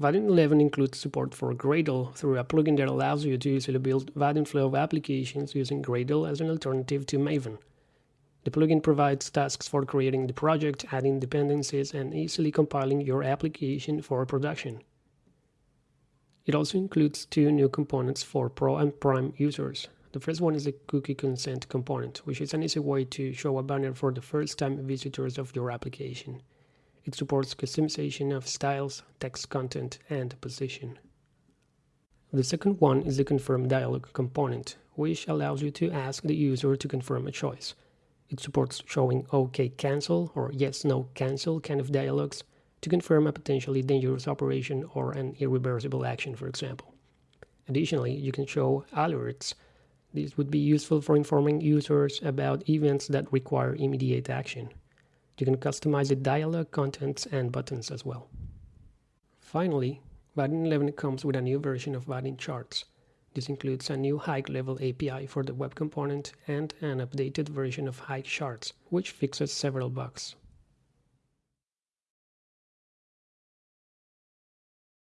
Vaadin 11 includes support for Gradle through a plugin that allows you to easily build Vaadin Flow applications using Gradle as an alternative to Maven. The plugin provides tasks for creating the project, adding dependencies, and easily compiling your application for production. It also includes two new components for Pro and Prime users. The first one is the cookie consent component, which is an easy way to show a banner for the first time visitors of your application. It supports customization of styles, text content, and position. The second one is the confirm dialog component, which allows you to ask the user to confirm a choice. It supports showing OK cancel or yes no cancel kind of dialogues to confirm a potentially dangerous operation or an irreversible action, for example. Additionally, you can show alerts. These would be useful for informing users about events that require immediate action. You can customize the dialog contents and buttons as well. Finally, Vaadin 11 comes with a new version of Vaadin Charts. This includes a new high-level API for the web component and an updated version of Highcharts, which fixes several bugs.